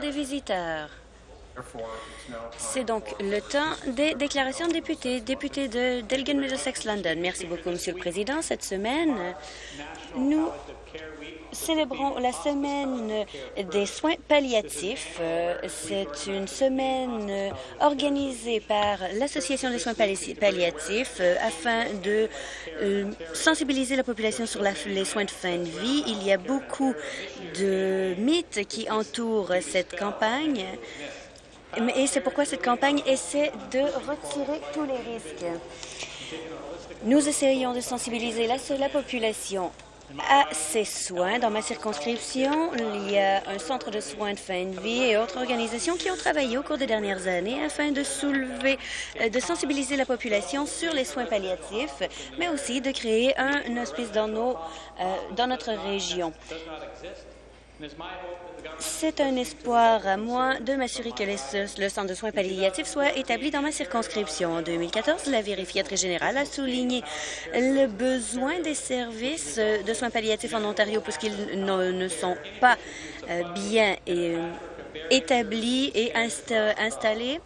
des visiteurs. C'est donc le temps des déclarations de députés. Député de Delgan Middlesex London. Merci beaucoup, Monsieur le Président. Cette semaine, nous célébrons la semaine des soins palliatifs. Euh, c'est une semaine euh, organisée par l'Association des soins palliatifs euh, afin de sensibiliser la population sur les soins de fin de vie. Il y a beaucoup de mythes qui entourent cette campagne. Et c'est pourquoi cette campagne essaie de retirer tous les risques. Nous essayons de sensibiliser la, la population à ces soins. Dans ma circonscription, il y a un centre de soins de fin de vie et autres organisations qui ont travaillé au cours des dernières années afin de soulever, euh, de sensibiliser la population sur les soins palliatifs, mais aussi de créer un hospice dans, nos, euh, dans notre région. C'est un espoir à moi de m'assurer que le centre de soins palliatifs soit établi dans ma circonscription. En 2014, la vérificatrice générale a souligné le besoin des services de soins palliatifs en Ontario puisqu'ils ne sont pas euh, bien euh, établis et installés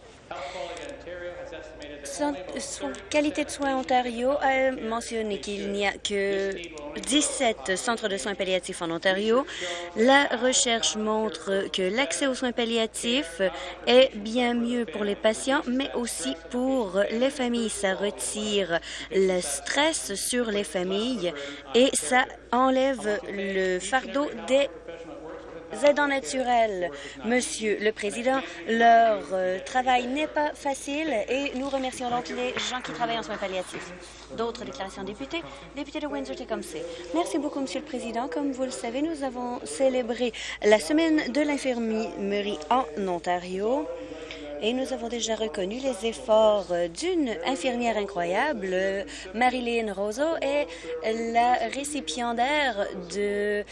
Qualité de soins Ontario a mentionné qu'il n'y a que 17 centres de soins palliatifs en Ontario. La recherche montre que l'accès aux soins palliatifs est bien mieux pour les patients, mais aussi pour les familles. Ça retire le stress sur les familles et ça enlève le fardeau des aidants naturels. Monsieur le Président, leur euh, travail n'est pas facile et nous remercions donc les gens qui travaillent en soins palliatifs. D'autres déclarations députés. Député de Windsor-Tecumseh. Merci beaucoup, Monsieur le Président. Comme vous le savez, nous avons célébré la semaine de l'infirmerie en Ontario et nous avons déjà reconnu les efforts d'une infirmière incroyable. Marilyn Rosso est la récipiendaire du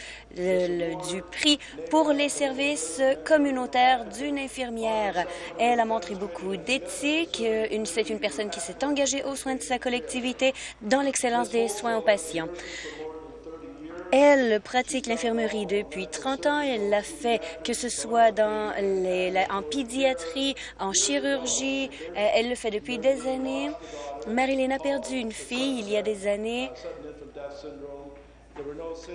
prix pour les services communautaires d'une infirmière. Elle a montré beaucoup d'éthique. C'est une personne qui s'est engagée aux soins de sa collectivité dans l'excellence des soins aux patients. Elle pratique l'infirmerie depuis 30 ans. Elle l'a fait que ce soit dans les, en pédiatrie, en chirurgie. Euh, elle le fait depuis des années. Marilyn a perdu une fille il y a des années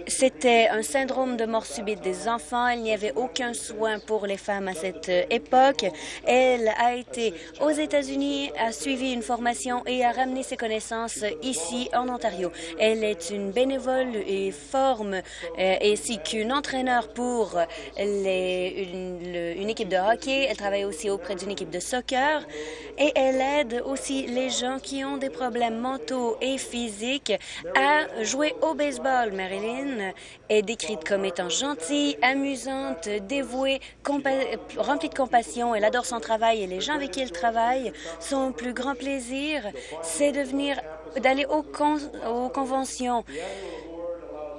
c'était un syndrome de mort subite des enfants. Il n'y avait aucun soin pour les femmes à cette époque. Elle a été aux États-Unis, a suivi une formation et a ramené ses connaissances ici en Ontario. Elle est une bénévole et forme euh, ainsi qu'une entraîneur pour une, une équipe de hockey. Elle travaille aussi auprès d'une équipe de soccer et elle aide aussi les gens qui ont des problèmes mentaux et physiques à jouer au baseball. Marilyn est décrite comme étant gentille, amusante, dévouée, remplie de compassion. Elle adore son travail et les gens avec qui elle travaille. Son plus grand plaisir, c'est de venir, d'aller aux conventions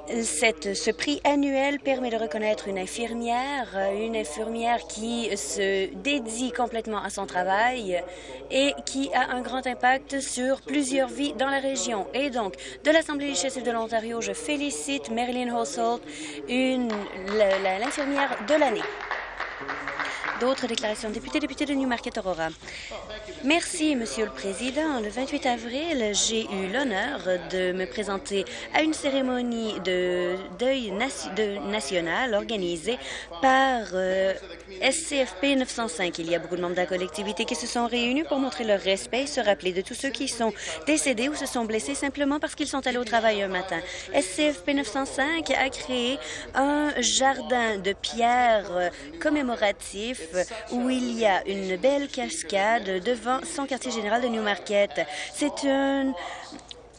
ce prix annuel permet de reconnaître une infirmière, une infirmière qui se dédie complètement à son travail et qui a un grand impact sur plusieurs vies dans la région. Et donc, de l'Assemblée législative de l'Ontario, je félicite Marilyn Hossold, l'infirmière de l'année. D'autres déclarations. Député, député de Newmarket Aurora. Merci, Monsieur le Président. Le 28 avril, j'ai eu l'honneur de me présenter à une cérémonie de deuil national organisée par euh, SCFP 905. Il y a beaucoup de membres de la collectivité qui se sont réunis pour montrer leur respect et se rappeler de tous ceux qui sont décédés ou se sont blessés simplement parce qu'ils sont allés au travail un matin. SCFP 905 a créé un jardin de pierres euh, commémoratif où il y a une belle cascade devant son quartier général de Newmarket. C'est un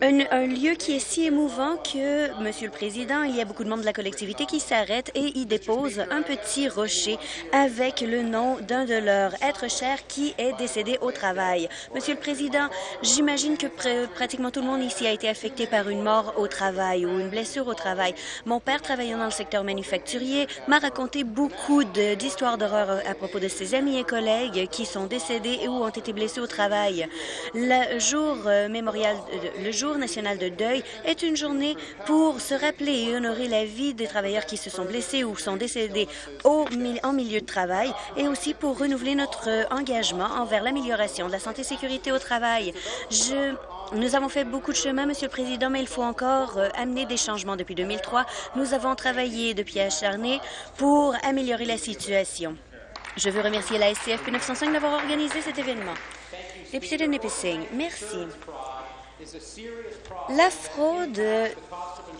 un, lieu qui est si émouvant que, Monsieur le Président, il y a beaucoup de membres de la collectivité qui s'arrêtent et y déposent un petit rocher avec le nom d'un de leurs êtres chers qui est décédé au travail. Monsieur le Président, j'imagine que pratiquement tout le monde ici a été affecté par une mort au travail ou une blessure au travail. Mon père, travaillant dans le secteur manufacturier, m'a raconté beaucoup d'histoires d'horreur à propos de ses amis et collègues qui sont décédés ou ont été blessés au travail. Le jour euh, mémorial, le jour national de deuil est une journée pour se rappeler et honorer la vie des travailleurs qui se sont blessés ou sont décédés en milieu de travail et aussi pour renouveler notre engagement envers l'amélioration de la santé et sécurité au travail. Nous avons fait beaucoup de chemin, Monsieur le Président, mais il faut encore euh, amener des changements depuis 2003. Nous avons travaillé depuis acharné pour améliorer la situation. Je veux remercier la SCF 905 d'avoir organisé cet événement. Député de Nipissing, merci. La fraude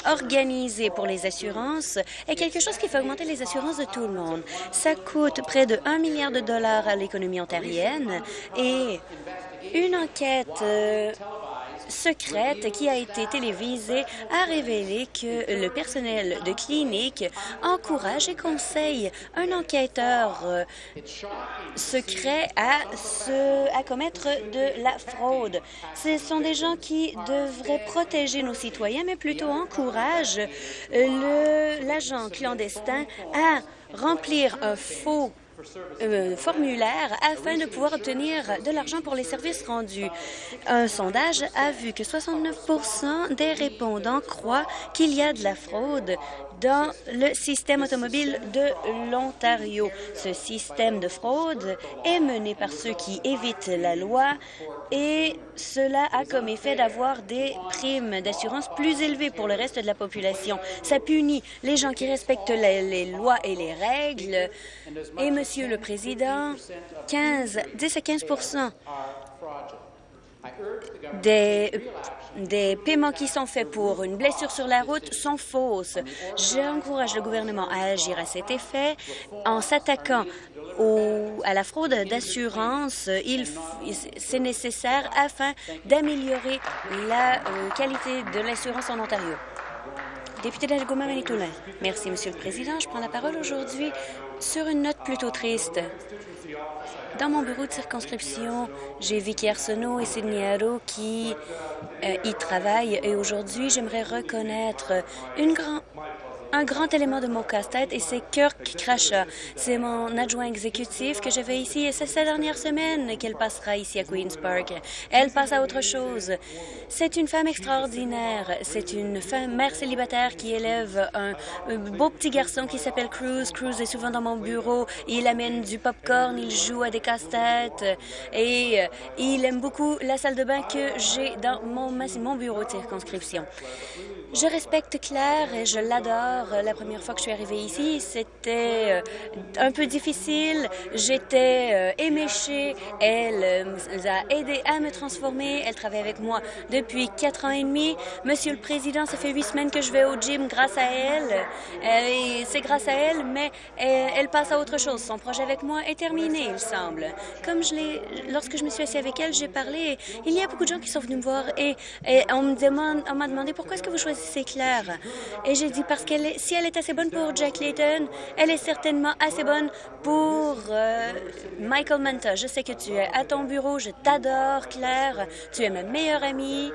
organisée pour les assurances est quelque chose qui fait augmenter les assurances de tout le monde. Ça coûte près de 1 milliard de dollars à l'économie ontarienne et une enquête euh, secrète qui a été télévisée a révélé que le personnel de clinique encourage et conseille un enquêteur euh, secret à, se, à commettre de la fraude. Ce sont des gens qui devraient protéger nos citoyens, mais plutôt encouragent l'agent clandestin à remplir un faux euh, formulaire afin de pouvoir obtenir de l'argent pour les services rendus. Un sondage a vu que 69% des répondants croient qu'il y a de la fraude dans le système automobile de l'Ontario. Ce système de fraude est mené par ceux qui évitent la loi et cela a comme effet d'avoir des primes d'assurance plus élevées pour le reste de la population. Ça punit les gens qui respectent les, lois et les règles. Et, Monsieur le Président, 15, 10 à 15 des, paiements qui sont faits pour une blessure sur la route sont fausses. J'encourage le gouvernement à agir à cet effet en s'attaquant à la fraude d'assurance. C'est nécessaire afin d'améliorer la euh, qualité de l'assurance en Ontario. Député. Merci, Monsieur le Président. Je prends la parole aujourd'hui sur une note plutôt triste. Dans mon bureau de circonscription, j'ai Vicky Arsenault et Sidney Haro qui euh, y travaillent et aujourd'hui, j'aimerais reconnaître une grande un grand élément de mon casse-tête et c'est Kirk Crasha. C'est mon adjoint exécutif que j'avais ici et c'est cette dernière semaine qu'elle passera ici à Queen's Park. Elle passe à autre chose. C'est une femme extraordinaire. C'est une femme mère célibataire qui élève un, beau petit garçon qui s'appelle Cruz. Cruz est souvent dans mon bureau. Il amène du popcorn, il joue à des casse-têtes et euh, il aime beaucoup la salle de bain que j'ai dans mon, mon bureau de circonscription. Je respecte Claire et je l'adore. La première fois que je suis arrivée ici, c'était euh, un peu difficile. J'étais euh, éméchée. Elle euh, a aidé à me transformer. Elle travaille avec moi depuis quatre ans et demi. Monsieur le Président, ça fait huit semaines que je vais au gym grâce à elle. C'est grâce à elle, mais elle, passe à autre chose. Son projet avec moi est terminé, il semble. Comme je l'ai, lorsque je me suis assise avec elle, j'ai parlé. Il y a beaucoup de gens qui sont venus me voir et, et on on m'a demandé pourquoi est-ce que vous choisissez c'est clair. Et j'ai dit parce qu'elle si elle est assez bonne pour Jack Layton, elle est certainement assez bonne pour euh, Michael Manta. Je sais que tu es à ton bureau, je t'adore, Claire. Tu es ma meilleure amie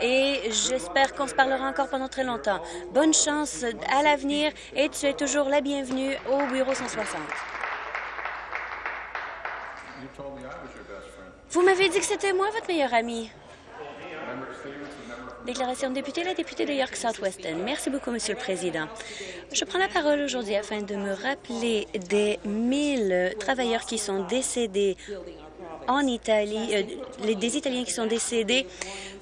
et j'espère qu'on se parlera encore pendant très longtemps. Bonne chance à l'avenir et tu es toujours la bienvenue au bureau 160. Vous m'avez dit que c'était moi votre meilleure amie. Déclaration de député, la députée de York Southwestern. Merci beaucoup, Monsieur le Président. Je prends la parole aujourd'hui afin de me rappeler des 1000 travailleurs qui sont décédés en Italie, euh, des Italiens qui sont décédés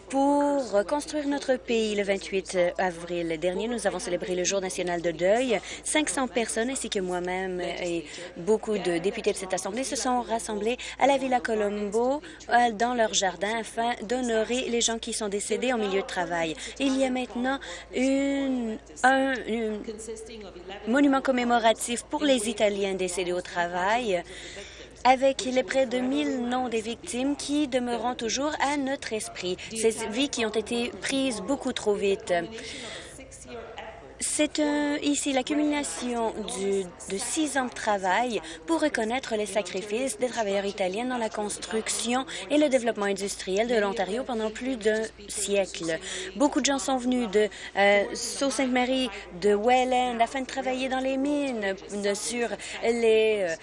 pour construire notre pays. Le 28 avril dernier, nous avons célébré le Jour national de deuil. 500 personnes, ainsi que moi-même et beaucoup de députés de cette Assemblée, se sont rassemblés à la Villa Colombo, euh, dans leur jardin, afin d'honorer les gens qui sont décédés en milieu de travail. Il y a maintenant une, un monument commémoratif pour les Italiens décédés au travail avec les près de 1000 noms des victimes qui demeureront toujours à notre esprit, ces vies qui ont été prises beaucoup trop vite. C'est ici l'accumulation de six ans de travail pour reconnaître les sacrifices des travailleurs italiens dans la construction et le développement industriel de l'Ontario pendant plus d'un siècle. Beaucoup de gens sont venus de euh, Sault-Sainte-Marie, de Welland, afin de travailler dans les mines, sur les... Euh,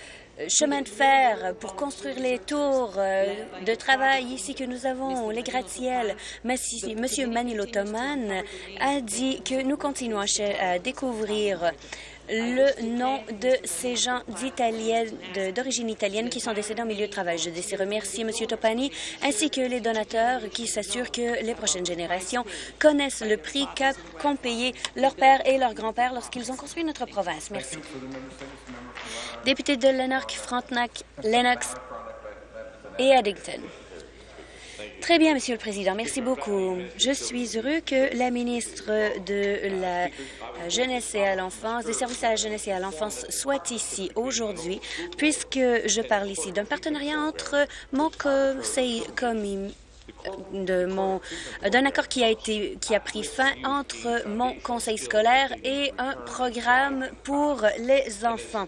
chemin de fer pour construire les tours de travail ici que nous avons, les gratte-ciels. Monsieur Manilo Toman a dit que nous continuons à découvrir le nom de ces gens d'origine italienne qui sont décédés en milieu de travail. Je désire remercier M. Topani ainsi que les donateurs qui s'assurent que les prochaines générations connaissent le prix qu'ont payé leur père et leur grand-père lorsqu'ils ont construit notre province. Merci. Député de Lanark, Frontenac, Lennox et Addington. Très bien, Monsieur le Président. Merci beaucoup. Je suis heureux que la ministre de la Jeunesse et à l'enfance, des services à la jeunesse et à l'enfance soit ici aujourd'hui, puisque je parle ici d'un partenariat entre mon conseil commun de mon d'un accord qui a été qui a pris fin entre mon conseil scolaire et un programme pour les enfants.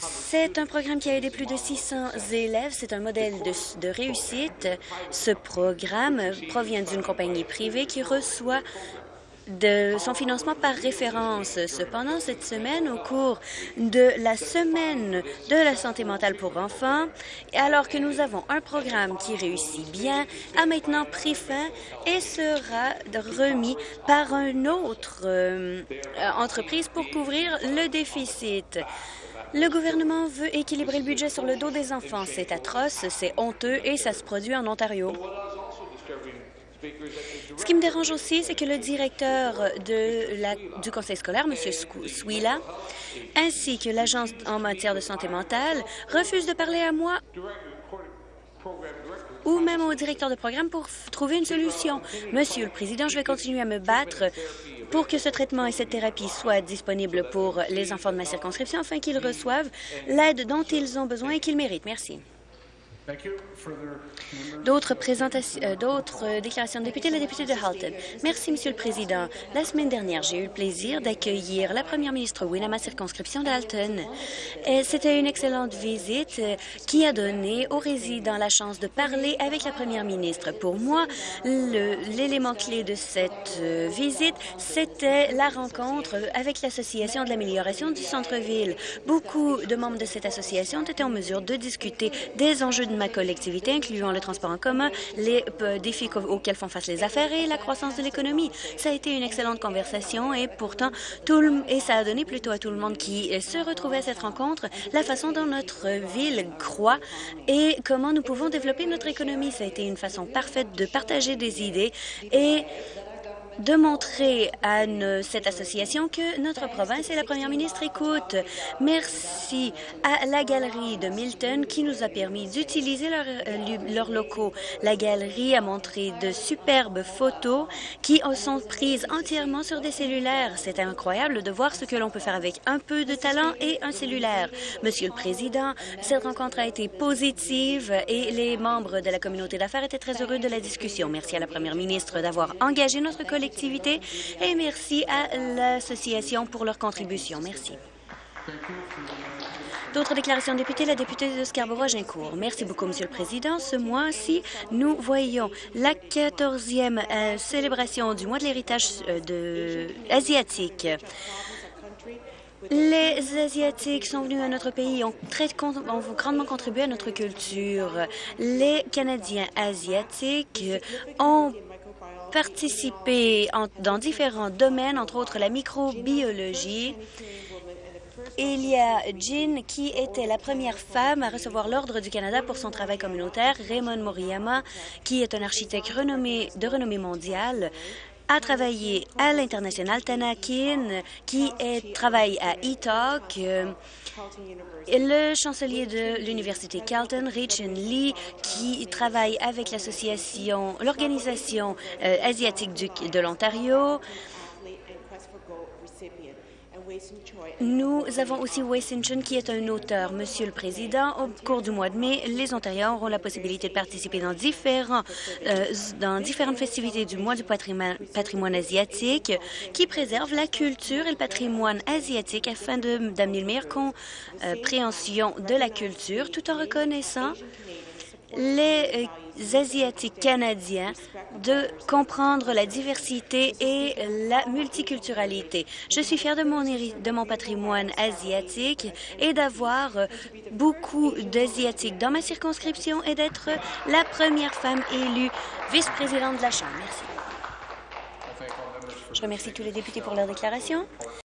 C'est un programme qui a aidé plus de 600 élèves. C'est un modèle de, de réussite. Ce programme provient d'une compagnie privée qui reçoit de son financement par référence. Cependant, cette semaine, au cours de la semaine de la santé mentale pour enfants, alors que nous avons un programme qui réussit bien, a maintenant pris fin et sera remis par une autre euh, entreprise pour couvrir le déficit. Le gouvernement veut équilibrer le budget sur le dos des enfants. C'est atroce, c'est honteux et ça se produit en Ontario. Ce qui me dérange aussi, c'est que le directeur du conseil scolaire, M. Swila, ainsi que l'agence en matière de santé mentale, refusent de parler à moi ou même au directeur de programme pour trouver une solution. Monsieur le Président, je vais continuer à me battre pour que ce traitement et cette thérapie soient disponibles pour les enfants de ma circonscription afin qu'ils reçoivent l'aide dont ils ont besoin et qu'ils méritent. Merci. D'autres euh, d'autres déclarations de députés, la députée de Halton. Merci, Monsieur le Président. La semaine dernière, j'ai eu le plaisir d'accueillir la première ministre Wynne à ma circonscription d'Halton. C'était une excellente visite euh, qui a donné aux résidents la chance de parler avec la première ministre. Pour moi, l'élément clé de cette euh, visite, c'était la rencontre avec l'Association de l'amélioration du centre-ville. Beaucoup de membres de cette association ont été en mesure de discuter des enjeux de ma collectivité, incluant le transport en commun, les euh, défis auxquels font face les affaires et la croissance de l'économie. Ça a été une excellente conversation et pourtant, tout et ça a donné plutôt à tout le monde qui euh, se retrouvait à cette rencontre la façon dont notre ville croît et comment nous pouvons développer notre économie. Ça a été une façon parfaite de partager des idées et de montrer à cette association que notre province et la première ministre écoutent. Merci à la galerie de Milton qui nous a permis d'utiliser euh, leurs locaux. La galerie a montré de superbes photos qui sont prises entièrement sur des cellulaires. C'est incroyable de voir ce que l'on peut faire avec un peu de talent et un cellulaire. Monsieur le Président, cette rencontre a été positive et les membres de la communauté d'affaires étaient très heureux de la discussion. Merci à la première ministre d'avoir engagé notre collègue et merci à l'association pour leur contribution. Merci. D'autres déclarations de députés, la députée de Scarborough-Gincourt. Merci beaucoup, Monsieur le Président. Ce mois-ci, nous voyons la 14e euh, célébration du mois de l'héritage euh, asiatique. Les Asiatiques sont venus à notre pays, ont, très, ont grandement contribué à notre culture. Les Canadiens asiatiques ont participé dans différents domaines, entre autres la microbiologie. Il y a Jean, qui était la première femme à recevoir l'Ordre du Canada pour son travail communautaire. Raymond Moriyama, qui est un architecte de renommée mondiale, a travaillé à l'international. Tanakin, qui est, travaille à E-Talk. Le chancelier de l'Université Carleton, Richard Lee, qui travaille avec l'association, l'organisation euh, asiatique de l'Ontario, nous avons aussi Wei Chun, qui est un auteur. Monsieur le Président, au cours du mois de mai, les Ontariens auront la possibilité de participer dans, différents, euh, dans différentes festivités du mois du patrimoine, patrimoine asiatique qui préservent la culture et le patrimoine asiatique afin d'amener une meilleure compréhension de la culture tout en reconnaissant les euh, Asiatiques canadiens de comprendre la diversité et la multiculturalité. Je suis fière de mon, de mon patrimoine asiatique et d'avoir beaucoup d'Asiatiques dans ma circonscription et d'être la première femme élue vice-présidente de la Chambre. Merci. Je remercie tous les députés pour leur déclaration.